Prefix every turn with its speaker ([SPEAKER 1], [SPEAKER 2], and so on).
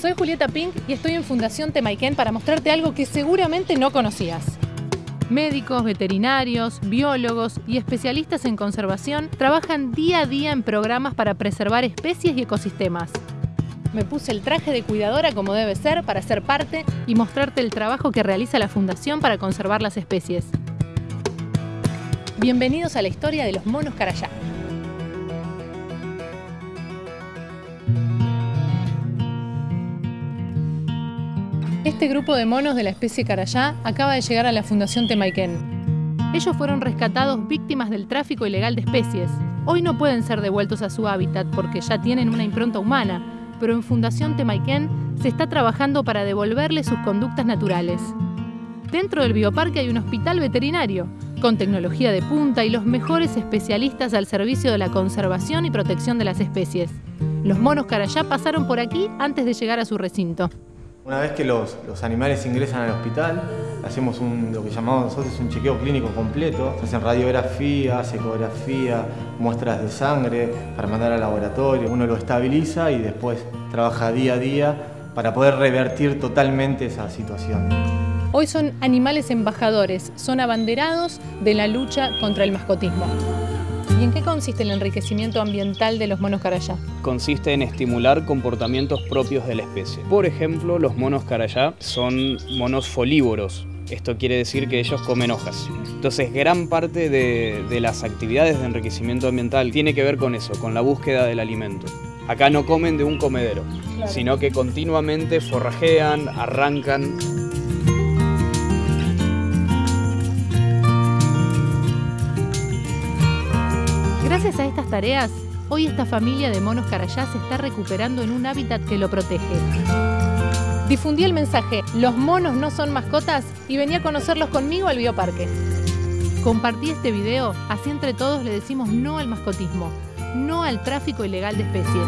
[SPEAKER 1] Soy Julieta Pink y estoy en Fundación Temaiken para mostrarte algo que seguramente no conocías. Médicos, veterinarios, biólogos y especialistas en conservación trabajan día a día en programas para preservar especies y ecosistemas. Me puse el traje de cuidadora como debe ser para ser parte y mostrarte el trabajo que realiza la Fundación para conservar las especies. Bienvenidos a la historia de los monos carayá. Este grupo de monos de la especie carayá acaba de llegar a la Fundación Temaiken. Ellos fueron rescatados víctimas del tráfico ilegal de especies. Hoy no pueden ser devueltos a su hábitat porque ya tienen una impronta humana, pero en Fundación Temaiken se está trabajando para devolverles sus conductas naturales. Dentro del bioparque hay un hospital veterinario, con tecnología de punta y los mejores especialistas al servicio de la conservación y protección de las especies. Los monos carayá pasaron por aquí antes de llegar a su recinto.
[SPEAKER 2] Una vez que los, animales ingresan al hospital, hacemos lo que llamamos nosotros un chequeo clínico completo. Se hacen radiografías, ecografía, muestras de sangre para mandar al laboratorio. Uno lo estabiliza y después trabaja día a día para poder revertir totalmente esa situación.
[SPEAKER 1] Hoy son animales embajadores, son abanderados de la lucha contra el mascotismo. ¿Y en qué consiste el enriquecimiento ambiental de los monos carayá?
[SPEAKER 3] Consiste en estimular comportamientos propios de la especie. Por ejemplo, los monos carayá son monos folívoros, esto quiere decir que ellos comen hojas. Entonces, gran parte de, las actividades de enriquecimiento ambiental tiene que ver con eso, con la búsqueda del alimento. Acá no comen de un comedero, sino que continuamente forrajean, arrancan.
[SPEAKER 1] Gracias a estas tareas, hoy esta familia de monos carayá se está recuperando en un hábitat que lo protege. Difundí el mensaje, los monos no son mascotas y venía a conocerlos conmigo al bioparque. Compartí este video, así entre todos le decimos no al mascotismo, no al tráfico ilegal de especies.